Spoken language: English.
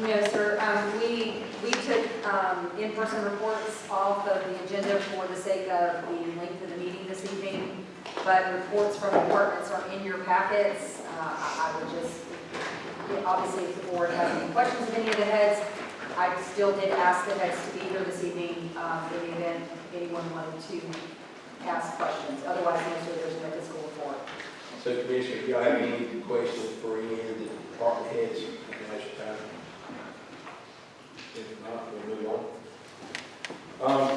No, sir. Um, we, we took, um, in-person reports off of the agenda for the sake of the length of the meeting this evening. But reports from departments are in your packets. Uh, I, I would just, obviously, if the board has any questions of any of the heads, I still did ask the heads to be here this evening, um, in the event anyone wanted to ask questions. Otherwise, the answer, there's no fiscal report. So Commissioner, if y'all have any questions Um,